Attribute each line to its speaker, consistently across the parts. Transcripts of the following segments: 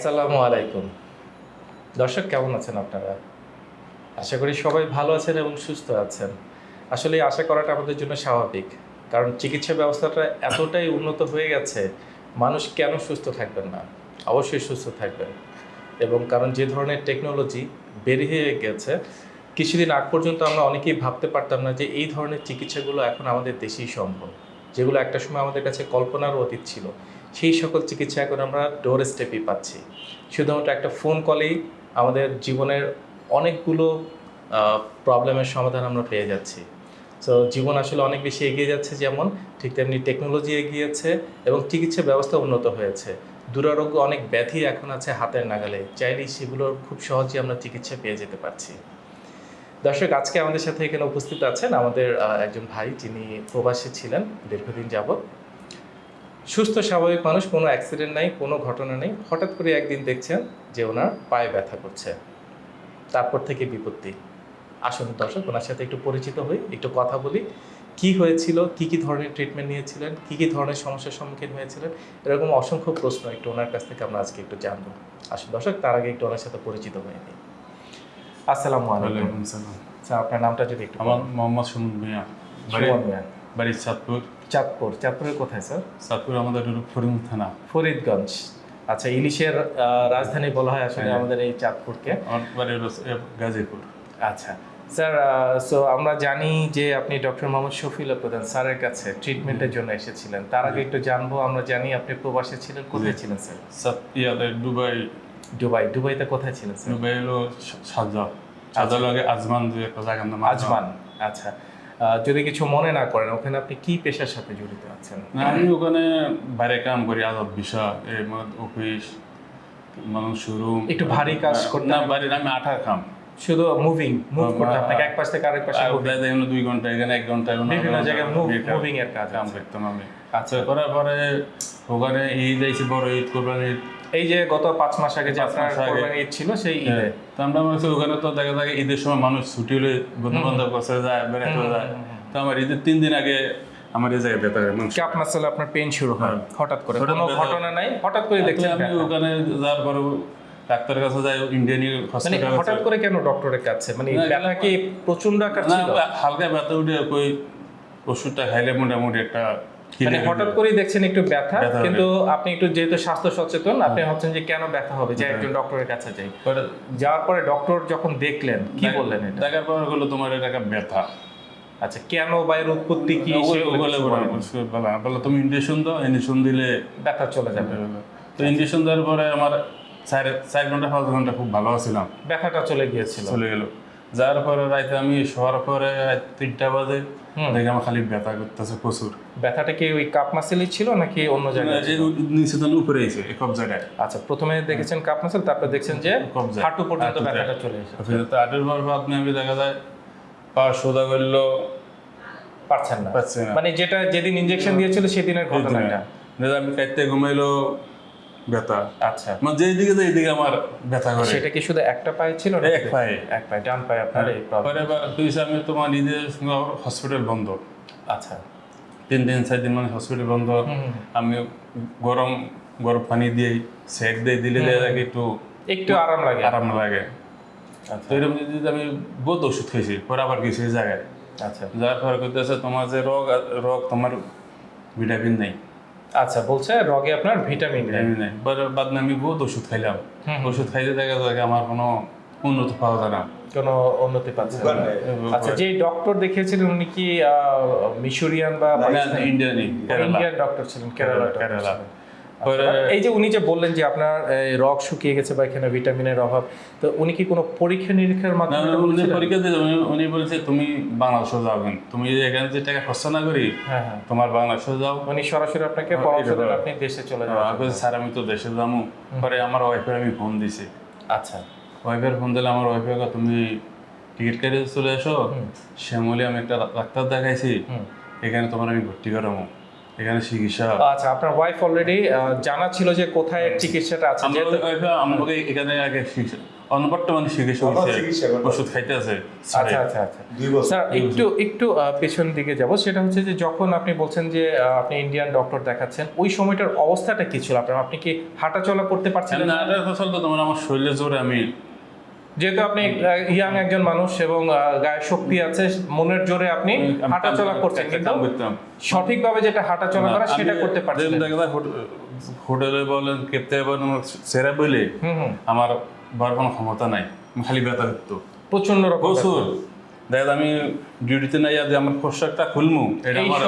Speaker 1: আসসালামু আলাইকুম। দর্শক, কেমন আছেন আপনারা? আশা করি সবাই ভালো আছেন এবং সুস্থ আছেন। আসলে আশা করাটা আমাদের জন্য স্বাভাবিক, কারণ চিকিৎসা ব্যবস্থাটা এতটাই উন্নত হয়ে গেছে, মানুষ কেন সুস্থ থাকবেন না? অবশ্যই সুস্থ থাকবেন। এবং কারণ যে ধরনের টেকনোলজি বেরিয়ে গেছে, কিছুদিন আগ পর্যন্ত আমরা অনেকেই ভাবতে পারতাম না যে এই ধরনের চিকিৎসাগুলো এখন আমাদের দেশেই সম্ভব, যেগুলো একটা সময় আমাদের কাছে কল্পনারও অতীত ছিল। সেই সকল চিকিৎসা এখন আমরা ডোর স্টেপই পাচ্ছি। শুধুমাত্র একটা ফোন কলেই আমাদের জীবনের অনেকগুলো প্রবলেমের সমাধান আমরা পেয়ে যাচ্ছি। সো জীবন আসলে অনেক বেশি এগিয়ে যাচ্ছে যেমন ঠিক তেমনি টেকনোলজি এগিয়েছে এবং চিকিৎসা ব্যবস্থা উন্নত হয়েছে। দুরারোগ্য অনেক ব্যাধি এখন আছে হাতের নাগালে, চাইলেই সেগুলোর খুব সহজেই আমরা চিকিৎসা পেয়ে যেতে পারছি। দর্শক, আজকে আমাদের সাথে এখানে উপস্থিত আছেন আমাদের একজন ভাই যিনি প্রবাসী ছিলেন, দীর্ঘদিন যাবৎ। সুস্থ স্বাভাবিক মানুষ কোনো অ্যাক্সিডেন্ট নাই কোনো ঘটনা নেই। হঠাৎ করে একদিন দেখছেন যে ওনার পায়ে ব্যথা করছে। তারপর থেকে বিপত্তি। আসুন দর্শক ওনার সাথে একটু পরিচিত হই একটু কথা বলি। কি হয়েছিল কি কি ধরনের ট্রিটমেন্ট নিয়েছিলেন কি কি ধরনের সমস্যার সম্মুখীন হয়েছিলেন? এরকম অসংখ্য প্রশ্ন একটু ওনার কাছ থেকে আমরা আজকে একটু জানব। আসুন দর্শক তার আগে একটু ওনার সাথে পরিচিত হয়ে নিই। আসসালামু আলাইকুম। আপনার নামটা যদি একটু
Speaker 2: আমার মোহাম্মদ সুমন মিয়া।
Speaker 1: সুমন মিয়া।
Speaker 2: বাড়ি চাঁদপুর।
Speaker 1: চাঁদপুর চাঁদপুরের কোথায় স্যার?
Speaker 2: চাঁদপুর আমাদের হলো ফরিং থানা।
Speaker 1: ফরিদগঞ্জ। আচ্ছা ইলিশের রাজধানী বলা হয় আসলে
Speaker 2: হ্যাঁ।
Speaker 1: আমাদের এই চাঁদপুরকে।
Speaker 2: গাজীপুর।
Speaker 1: আচ্ছা স্যার সো আমরা জানি যে আপনি ডক্টর মোহাম্মদ শফিউল্লাহ প্রধান স্যারের কাছে ট্রিটমেন্টের জন্য এসেছিলেন। তার আগে একটু জানব আমরা জানি আপনি প্রবাসে ছিলেন। কোথায় ছিলেন স্যার?
Speaker 2: দুবাই।
Speaker 1: দুবাই দুবাইতে কোথায় ছিলেন স্যার?
Speaker 2: দুবাই হলো সাজা সাজা লাগে আজমান দুই একটা জায়গার নাম
Speaker 1: আজমান আচ্ছা। যদি কিছু মনে না করেন ওখানে আপনি কি পেশার সাথে জড়িত আছেন?
Speaker 2: আমি ওখানে বাইরে কাম করি আদব বিষয় অফিস মানুষ শোরুম।
Speaker 1: একটু ভারী কাজ করতে
Speaker 2: না বাইরে আমি আঠার খাম
Speaker 1: শুধু মুভিং মুভ করতে আপনাকে এক পাশ থেকে আরেক পাশে।
Speaker 2: প্রায় দুই ঘণ্টা এখানে এক ঘণ্টা
Speaker 1: বিভিন্ন জায়গায় মুভিং এর কাজ
Speaker 2: কাম করতাম আমি।
Speaker 1: আচ্ছা।
Speaker 2: করার পরে ওখানে ঈদ আইসি বড় ঈদ কোরবানি ঈদ।
Speaker 1: এই যে গত পাঁচ মাস আগে যে আপনার কোরবানি ঈদ ছিল সেই ঈদে।
Speaker 2: হ্যাঁ, তো আমরা মনে ওখানে তো দেখা যায় ঈদের সময় মানুষ ছুটি হলে বন্ধু বান্ধব কাছে যায় বেড়াতে যায়। তো আমার ঈদের তিন দিন আগে আমার এই জায়গায় ব্যথা মানুষ।
Speaker 1: চাপ মাসালে আপনার পেন শুরু হয়?
Speaker 2: হ্যাঁ।
Speaker 1: হঠাৎ করে? কোনো ঘটনা নাই? হঠাৎ করে দেখলেন
Speaker 2: আমি ওখানে যাওয়ার পরে ডাক্তারের কাছে যাই ইন্ডিয়ান
Speaker 1: মানে
Speaker 2: হসপিটাল
Speaker 1: হঠাৎ করে কেন ডক্টরের কাছে? মানে ব্যথা কি প্রচণ্ড আকার ছিল?
Speaker 2: হালকা ব্যথা উঠে কই ওষুধটা খাইলে মোটামুটি একটা
Speaker 1: মানে হঠাৎ করেই দেখছেন একটু ব্যথা কিন্তু আপনি একটু যেহেতু স্বাস্থ্য সচেতন আপনি ভাবছেন যে কেন ব্যথা হবে? যে একজন ডক্টরের কাছে যাই। যাওয়ার পরে ডক্টর যখন দেখলেন কি বললেন এটা?
Speaker 2: দেখার পর হলো তোমার এটা একটা ব্যথা।
Speaker 1: আচ্ছা কেন বা এর উৎপত্তি কি?
Speaker 2: বলে- তুমি ইঞ্জেকশন দাও ইঞ্জেকশন দিলে
Speaker 1: ব্যথা চলে যাবে।
Speaker 2: তো ইঞ্জেকশন দেওয়ার পরে আমার চার চার ঘণ্টা পাঁচ ঘণ্টা খুব ভালো ছিলাম
Speaker 1: ব্যথাটা চলে গিয়েছিল।
Speaker 2: চলে গেল। যার পরে রাতে আমি শোয়ার পরে তিনটা বাজে। দেখে আমার খালি ব্যথা করতেছে প্রচুর।
Speaker 1: ব্যথাটা কি ওই কাপ মাসেলই ছিল নাকি অন্য জায়গায়?
Speaker 2: নিচে তো উপরে এসে এই কব
Speaker 1: আচ্ছা প্রথমে দেখেছেন কাপ মাসেল তারপর দেখছেন যে। হাঁটু পর্যন্ত। ব্যথাটা চলে এসেছে।
Speaker 2: তো আটের পর নিয়ে আমি দেখা যায় পা সোজা করল
Speaker 1: পারছেন না। মানে যেটা যেদিন ইনজেকশন দিয়েছিল সেদিনের ঘটনাটা।
Speaker 2: আমি কাইতে ঘুমাইলো ব্যথা।
Speaker 1: আচ্ছা।
Speaker 2: মানে যেই দিকে যাই দিকে আমার ব্যথা করে।
Speaker 1: সেটা কি শুধু একটা পায়ে ছিল না
Speaker 2: এক পায়ে।
Speaker 1: এক পায়ে। ডান পায়ে আপনার এই প্রবলেম
Speaker 2: পরে এবার তুই আমি তোমার নিজের হসপিটাল বন্ধ।
Speaker 1: আচ্ছা।
Speaker 2: তিন দিন চার দিন মানে হসপিটাল বন্ধ। আমি গরম গরম পানি দিয়ে সেক দিয়ে দিলে যায় একটু
Speaker 1: একটু আরাম লাগে।
Speaker 2: আরাম লাগে।
Speaker 1: আচ্ছা।
Speaker 2: তো এরকম যদি আমি বহুত ওষুধ খেয়েছি পরে আবার এই জায়গায়।
Speaker 1: আচ্ছা।
Speaker 2: যার পরে করতেছে তোমার যে রোগ রোগ তোমার ভিটামিন নেই।
Speaker 1: আচ্ছা বলছে রগে আপনার ভিটামিন নেই।
Speaker 2: ভিটামিন নেই। পরে বাদ না আমি বহুত ওষুধ খাইলাম। ওষুধ খাইতে দেখা যায় আমার কোনো উন্নতি পাওয়া যায় না।
Speaker 1: কোনো উন্নতি পাচ্ছে না। আচ্ছা যে ডক্টর দেখিয়েছিলেন উনি কি আহ, মিশরিয়ান বা
Speaker 2: ইন্ডিয়ান
Speaker 1: ইন্ডিয়ান ডক্টর ছিলেন কেরালা
Speaker 2: কেরালা
Speaker 1: এই যে উনি যে বললেন যে আপনার রগ শুকিয়ে গেছে বা এখানে ভিটামিনের অভাব তো উনি কি কোনো পরীক্ষা নিরীক্ষার মাধ্যমে
Speaker 2: উনি পরীক্ষা দিয়ে উনি- বলছে তুমি বাংলাদেশে যাবেন। তুমি যদি এখানে যে টাকা খরচা না করি
Speaker 1: হ্যাঁ হ্যাঁ।
Speaker 2: তোমার বাংলাদেশে যাও।
Speaker 1: উনি সরাসরি আপনাকে পরামর্শ দেন আপনি দেশে চলে যাবেন
Speaker 2: স্যার আমি তো দেশে যাব। পরে আমার ওয়াইফের আমি ফোন দিছি।
Speaker 1: আচ্ছা।
Speaker 2: ওয়াইফের ফোন দিলে আমার ওয়াইফে তুমি টিকিট কেটে চলে এসো। শ্যামলি আমি একটা ডাক্তার দেখাইছি। এখানে তোমার আমি ভর্তি করাবো। এখানে চিকিৎসা।
Speaker 1: আচ্ছা আপনার ওয়াইফ অলরেডি জানা ছিল যে কোথায় চিকিৎসাটা আছে
Speaker 2: আমরা
Speaker 1: যেহেতু-
Speaker 2: আমাকে এখানে আগে চিকিৎসা চিকিৎসা হচ্ছে ওষুধ খাইতে আছে
Speaker 1: আচ্ছা আচ্ছা আচ্ছা। স্যার একটু একটু পেছন দিকে যাব সেটা হচ্ছে যে যখন আপনি বলছেন যে আপনি ইন্ডিয়ান ডক্টর দেখাচ্ছেন ওই সময়টার অবস্থাটা কি ছিল আপনার? আপনি কি হাঁটা চলা করতে পারছিলেন
Speaker 2: না
Speaker 1: না?
Speaker 2: এটা তোমার আমার শরীরে জোরে আমি
Speaker 1: যেহেতু আপনি ইয়াং একজন মানুষ এবং গায়ে শক্তি আছে মনের জোরে আপনি
Speaker 2: আমি
Speaker 1: হাঁটা চলা করছেন কিন্তু সঠিকভাবে যেটা হাঁটা চলা করা সেটা করতে পারছেন
Speaker 2: হোটেলে বলেন কেপতে বলেন সেরা বলে আমার বার কোনো ক্ষমতা নাই খালি ব্যথা করতো
Speaker 1: প্রচণ্ড রকম
Speaker 2: প্রচুর। দেখা আমি ডিউটিতে নাই যে আমার পোশাকটা খুলমু
Speaker 1: এটা
Speaker 2: আমার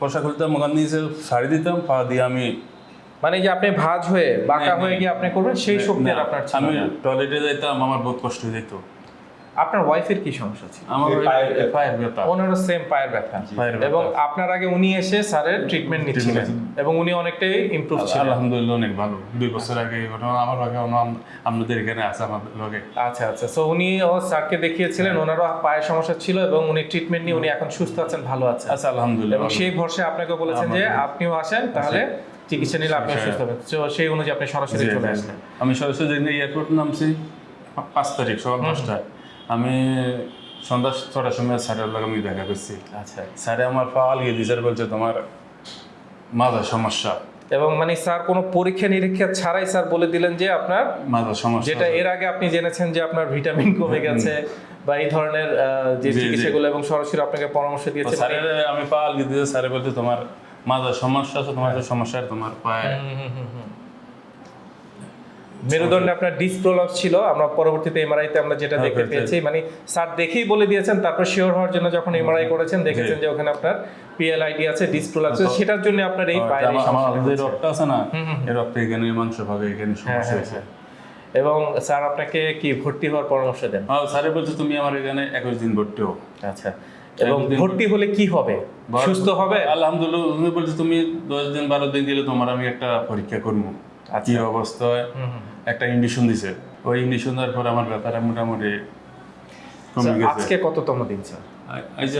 Speaker 2: পোশাক খুলতাম ওখান নিচে শাড়ি দিতাম পা দিয়ে আমি
Speaker 1: মানে যে আপনি ভাজ হয়ে বাঁকা হয়ে। গিয়ে আপনি করবেন সেই শক্তি আর আপনার ছিল
Speaker 2: আমি টয়লেটে যাইতাম আমার বহুত কষ্ট হয়ে যেত
Speaker 1: আপনার ওয়াইফের কি সমস্যা ছিল?
Speaker 2: আমার
Speaker 3: পায়ের ব্যথা।
Speaker 2: পায়ের ব্যথা।
Speaker 1: ওনারও সেম পায়ের ব্যথা। এবং আপনার আগে উনি এসে স্যারের ট্রিটমেন্ট নিচ্ছিলেন। এবং উনি অনেকটাই ইমপ্রুভ ছিলেন।
Speaker 2: আলহামদুলিল্লাহ অনেক ভালো। দুই বছর আগে ঘটনা আমার আগে আমাদের এখানে আছে আমাদের লগে।
Speaker 1: আচ্ছা আচ্ছা। সো উনি ও স্যারকে দেখিয়েছিলেন ওনারও পায়ের সমস্যা ছিল এবং উনি ট্রিটমেন্ট নিয়ে উনি এখন সুস্থ আছেন ভালো আছেন।
Speaker 2: আচ্ছা আলহামদুলিল্লাহ
Speaker 1: এবং সেই ভরসা আপনাকে বলেছেন যে আপনিও আসেন তাহলে চিকিৎসা নিলে আপনি। সুস্থ হবেন তো সেই অনুযায়ী আপনি সরাসরি চলে। আসলেন।
Speaker 2: আমি সরাসরি এয়ারপোর্ট নামছি পাঁচ তারিখ সকাল পাঁচটায়। আমি সন্ধ্যা ছটার সময় স্যারের লগে আমি দেখা করছি।
Speaker 1: আচ্ছা।
Speaker 2: স্যারে আমার পা আলগিয়ে দিয়ে স্যার বলছে তোমার মাথার সমস্যা।
Speaker 1: এবং মানে স্যার কোনো পরীক্ষা নিরীক্ষা ছাড়াই স্যার বলে দিলেন যে আপনার
Speaker 2: মাথার সমস্যা।
Speaker 1: যেটা এর আগে আপনি জেনেছেন যে আপনার ভিটামিন কমে গেছে বা এই ধরনের যে। চিকিৎসাগুলো এবং সরাসরি আপনাকে পরামর্শ দিয়েছে মানে-
Speaker 2: স্যারের আমি পা আলগিয়ে দিয়ে স্যারে বলছে তোমার মাথার সমস্যা আছে তোমার যে সমস্যা তোমার পায়ে।
Speaker 1: মেরুদণ্ডে আপনার ডিসপ্রোলপস ছিল আমরা পরবর্তীতে এমআরআইতে আমরা যেটা
Speaker 2: হ্যাঁ,
Speaker 1: দেখতে পেয়েছি মানে স্যার দেখেই বলে দিয়েছেন তারপর শিওর হওয়ার জন্য যখন এমআরআই করেছেন দেখেছেন যে ওখানে আপনার পিএলআইডি আছে ডিসপ্রোলপস সেটার জন্য আপনার এই পায়ের।
Speaker 2: রক্তটা আছে না এই রক্ত এখানে মাংস ভাগে এখানে
Speaker 1: হ্যাঁ,
Speaker 2: সমস্যা
Speaker 1: হ্যাঁ,
Speaker 2: হয়েছে।
Speaker 1: হ্যাঁ। এবং স্যার আপনাকে কি ভর্তি হওয়ার পরামর্শ দেন?
Speaker 2: স্যারে বলছে তুমি আমার এখানে একুশ দিন ভর্তি হও।
Speaker 1: আচ্ছা। এবং ভর্তি হলে কি হবে? সুস্থ হবে?
Speaker 2: আলহামদুলিল্লাহ উনি বলছে তুমি দশ দিন বারো দিন গেলে তোমার আমি একটা পরীক্ষা করব। কি অবস্থায় একটা ইন্ডিশন দিছে। ওই ইন্ডিশন দেওয়ার পর আমার ব্যাপারে মোটামুটি কমে গেছে।
Speaker 1: আজকে কততম দিন স্যার?
Speaker 2: এই যে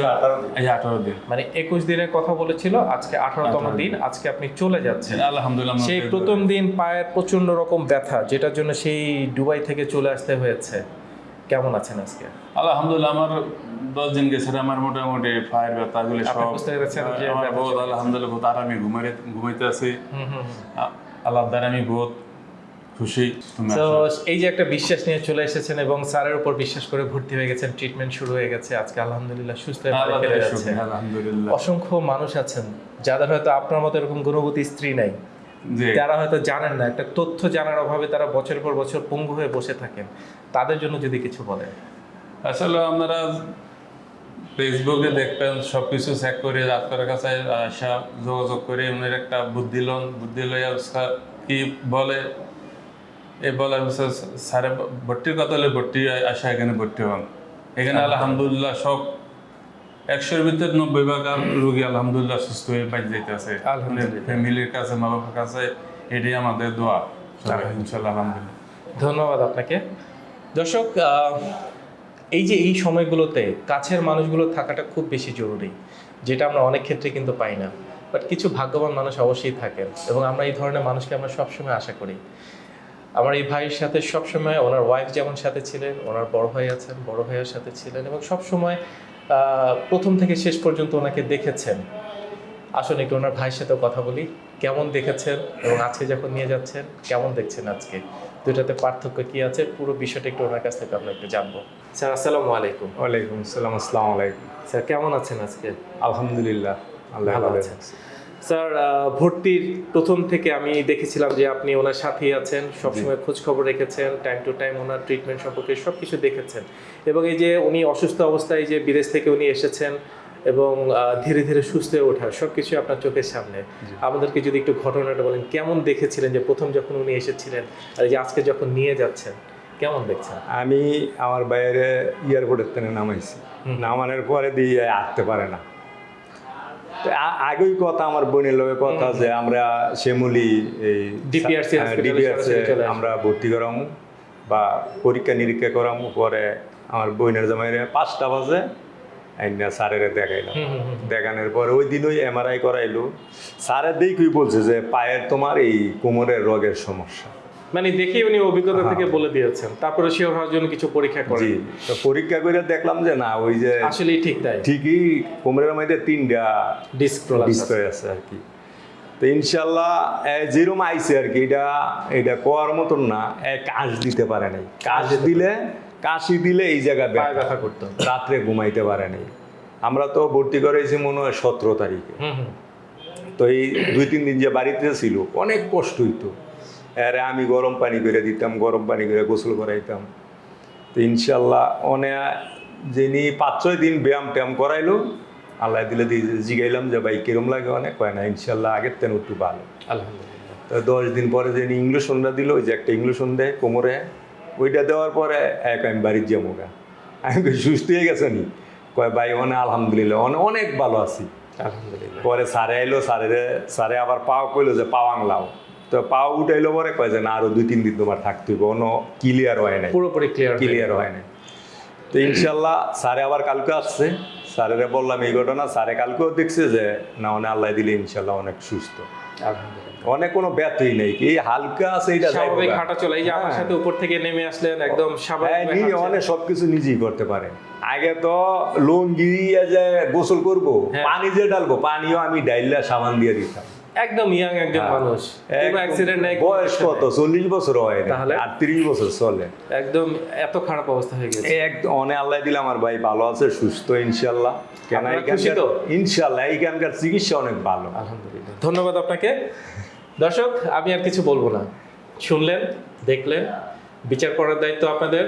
Speaker 2: এই যে আঠারো দিন।
Speaker 1: মানে একুশ দিনের কথা বলেছিল আজকে আঠারোতম দিন। আজকে আপনি চলে যাচ্ছেন।
Speaker 2: আলহামদুলিল্লাহ
Speaker 1: সেই প্রথম দিন পায়ের প্রচণ্ড রকম ব্যথা যেটার জন্য সেই দুবাই থেকে চলে আসতে হয়েছে। কেমন আছেন আজকে?
Speaker 2: আলহামদুলিল্লাহ আমার দশ দিন গেছে আমার মোটামুটি পায়ের ব্যথা গুলি সব আমার বহুত আলহামদুলিল্লাহ বহুত আরামে ঘুমাই ঘুমাইতে আছি। আল্লাহ দ্বারা আমি বহুত খুশি
Speaker 1: তো এই যে একটা বিশ্বাস নিয়ে চলে এসেছেন এবং স্যারের উপর বিশ্বাস করে ভর্তি হয়ে গেছেন ট্রিটমেন্ট শুরু হয়ে গেছে আজকে আলহামদুলিল্লাহ সুস্থ
Speaker 2: আলহামদুলিল্লাহ।
Speaker 1: অসংখ্য মানুষ আছেন যাদের হয়তো আপনার মতো এরকম গুণবতী স্ত্রী নাই। তারা হয়তো জানেন না একটা তথ্য জানার অভাবে তারা বছরের পর বছর পঙ্গু হয়ে বসে থাকেন। তাদের জন্য যদি কিছু বলেন।
Speaker 2: আসলে আপনারা ফেসবুকে দেখবেন সব কিছু চেক করে ডাক্তারের কাছে আসা যোগাযোগ করে উনার একটা বুদ্ধি লন বুদ্ধি লইয়া কি বলে? এই বলে স্যারে ভর্তির কথা হলে ভর্তি আসা এখানে ভর্তি হন। এখানে আলহামদুলিল্লাহ সব একশোর ভিতরে নব্বই ভাগ রোগী আলহামদুলিল্লাহ সুস্থ হয়ে বাইরে যেতে আছে
Speaker 1: আলহামদুলিল্লাহ।
Speaker 2: ফ্যামিলির কাছে মা বাবার কাছে এটাই আমাদের দোয়া। ইনশাল্লাহ আলহামদুলিল্লাহ।
Speaker 1: ধন্যবাদ আপনাকে। দর্শক এই যে এই সময়গুলোতে কাছের মানুষগুলো থাকাটা খুব বেশি জরুরি, যেটা আমরা অনেক ক্ষেত্রে কিন্তু পাই না। বাট কিছু ভাগ্যবান মানুষ অবশ্যই থাকেন এবং আমরা এই ধরনের মানুষকে আমরা সবসময় আশা করি। আমার এই ভাইয়ের সাথে সবসময়, ওনার ওয়াইফ যেমন সাথে ছিলেন, ওনার বড় ভাই আছেন, বড় ভাইয়ের সাথে ছিলেন এবং সবসময় প্রথম থেকে শেষ পর্যন্ত ওনাকে দেখেছেন। আসুন একটু ওনার ভাইয়ের সাথেও কথা বলি। কেমন দেখেছেন এবং আজকে যখন নিয়ে যাচ্ছেন, কেমন দেখছেন আজকে? দুটাতে পার্থক্য কি আছে? পুরো বিষয়টা একটু ওনার কাছ থেকে আমরা একটু জানব। স্যার আসসালামু আলাইকুম।
Speaker 3: ওয়ালাইকুম আসসালাম আসসালামু আলাইকুম।
Speaker 1: স্যার কেমন আছেন আজকে?
Speaker 3: আলহামদুলিল্লাহ আল্লাহ
Speaker 1: ভালো আছেন। স্যার ভর্তির প্রথম থেকে আমি দেখেছিলাম যে আপনি ওনার সাথেই আছেন সবসময় খোঁজ খবর রেখেছেন টাইম টু টাইম ওনার ট্রিটমেন্ট সম্পর্কে সব কিছু দেখেছেন। এবং এই যে উনি অসুস্থ অবস্থায় যে বিদেশ থেকে উনি এসেছেন এবং ধীরে ধীরে সুস্থ হয়ে ওঠা সব কিছুই আপনার চোখের সামনে। আমাদেরকে যদি একটু ঘটনাটা বলেন কেমন দেখেছিলেন যে প্রথম যখন উনি এসেছিলেন আর যে আজকে যখন নিয়ে যাচ্ছেন কেমন দেখছেন?
Speaker 3: আমি আমার বাইরে এয়ারপোর্টের থেকে নামাইছি। নামানোর পরে দিয়ে আসতে পারে না। তো আগেই কথা আমার বোনের লগে কথা যে আমরা শ্যামলি এই ডিপিআরসি
Speaker 1: সরাসরি
Speaker 3: আমরা ভর্তি করামু বা পরীক্ষা নিরীক্ষা করামু। পরে আমার বোনের জামাইরে পাঁচটা বাজে আইনা স্যারের দেখাইলাম। দেখানোর পরে ওই দিন ওই এমআরআই করাইলো। স্যারের দেখেই বলছে যে পায়ের তোমার এই কোমরের রোগের সমস্যা।
Speaker 1: মানে দেখে উনি অভিজ্ঞতা থেকে বলে দিয়েছেন। তারপরে শিওর হওয়ার জন্য কিছু পরীক্ষা
Speaker 3: হ্যাঁ।
Speaker 1: করেন
Speaker 3: তো পরীক্ষা করে দেখলাম যে না ওই যে
Speaker 1: আসলে ঠিক তাই।
Speaker 3: ঠিকই কোমরের মধ্যে তিনটা
Speaker 1: ডিস্ক
Speaker 3: ডিসপ্লে আছে। আর কি। তো ইনশাল্লাহ যেরকম আইছে আর কি এটা এটা কোয়ার মতন না কাশ দিতে পারে নাই। কাশ দিলে কাশি দিলে এই জায়গায়
Speaker 1: পায়ে
Speaker 3: ব্যথা।
Speaker 1: করতো।
Speaker 3: রাত্রে ঘুমাইতে পারে নাই। আমরা তো ভর্তি করেছি মনে হয় সতেরো তারিখে। তো এই দুই তিন দিন যে বাড়িতে ছিল অনেক কষ্ট হইতো। আরে আমি গরম পানি করে দিতাম গরম পানি করে গোসল করাইতাম। তো ইনশাল্লাহ অনেক যিনি পাঁচ ছয় দিন ব্যায়াম ট্যায়াম করাইলো আল্লাহ দিলে দিয়ে জিগাইলাম যে ভাই কিরম লাগে? অনেক হয় না ইনশাল্লাহ আগের তেন একটু ভালো।
Speaker 1: আলহামদুলিল্লাহ।
Speaker 3: তো দশ দিন পরে যিনি ইংলিশ ইংলিশনটা দিল ওই যে একটা ইংলিশন দেয় কোমরে ওইটা দেওয়ার পরে এক আমি বাড়ির যাব গা। আমি সুস্থ হয়ে গেছে নি? কয় ভাই অনেক আলহামদুলিল্লাহ অনেক অনেক ভালো আছি।
Speaker 1: আলহামদুলিল্লাহ।
Speaker 3: পরে সারে আইলো সারে সারে আবার পাও কইলো যে পাও আংলাও তো পাও উঠাইলো পরে কয় যে না আরও দুই তিন দিন তোমার থাকতে হইব। অন্য ক্লিয়ার হয় নাই।
Speaker 1: পুরোপুরি ক্লিয়ার
Speaker 3: ক্লিয়ার হয় নাই। তো ইনশাল্লাহ স্যারে আবার কালকে আসছে। স্যারেরে বললাম এই ঘটনা স্যারে কালকেও দেখছে যে না অনেক আল্লাহ দিলে ইনশাল্লাহ অনেক সুস্থ।
Speaker 1: আলহামদুলিল্লাহ।
Speaker 3: অনেক কোনো ব্যথই নেই কি? হালকা আছে এটা
Speaker 1: স্বাভাবিক হাঁটা চলে এই যে আমার সাথে উপর থেকে নেমে আসলেন একদম
Speaker 3: হ্যাঁ
Speaker 1: স্বাভাবিক
Speaker 3: নিজে অনেক সবকিছু নিজেই করতে পারে। আগে তো লুঙ্গি যে গোসল করব
Speaker 1: হ্যাঁ।
Speaker 3: পানি যে ডালবো পানিও আমি ডাইলা সাবান দিয়ে দিতাম।
Speaker 1: একদম ইয়াং একজন
Speaker 3: হ্যাঁ।
Speaker 1: মানুষ। কোনো অ্যাক্সিডেন্ট নাই
Speaker 3: বয়স কত? চল্লিশ বছর হয়
Speaker 1: তাহলে?
Speaker 3: আর তিরিশ বছর চলে।
Speaker 1: একদম এত খারাপ অবস্থা হয়ে গেছে।
Speaker 3: একদম অনেক আল্লাহ দিলে আমার ভাই ভালো আছে সুস্থ ইনশাল্লাহ কেন ইনশাল্লাহ এইখানকার চিকিৎসা অনেক ভালো।
Speaker 1: আলহামদুলিল্লাহ। ধন্যবাদ আপনাকে। দর্শক, আমি আর কিছু বলব না। শুনলেন, দেখলেন, বিচার করার দায়িত্ব আপনাদের।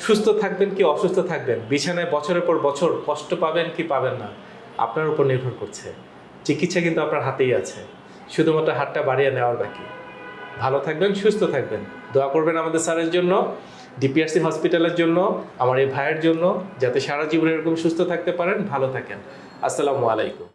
Speaker 1: সুস্থ থাকবেন কি অসুস্থ থাকবেন? বিছানায় বছরের পর বছর কষ্ট পাবেন কি পাবেন না? আপনার উপর নির্ভর করছে। চিকিৎসা কিন্তু আপনার হাতেই আছে। শুধুমাত্র হাতটা বাড়িয়ে নেওয়ার বাকি। ভালো থাকবেন, সুস্থ থাকবেন। দোয়া করবেন আমাদের স্যারের জন্য, ডিপিআরসি হসপিটালের জন্য, আমার এই ভাইয়ের জন্য, যাতে সারা জীবন এরকম সুস্থ থাকতে পারেন, ভালো থাকেন। আসসালামু আলাইকুম।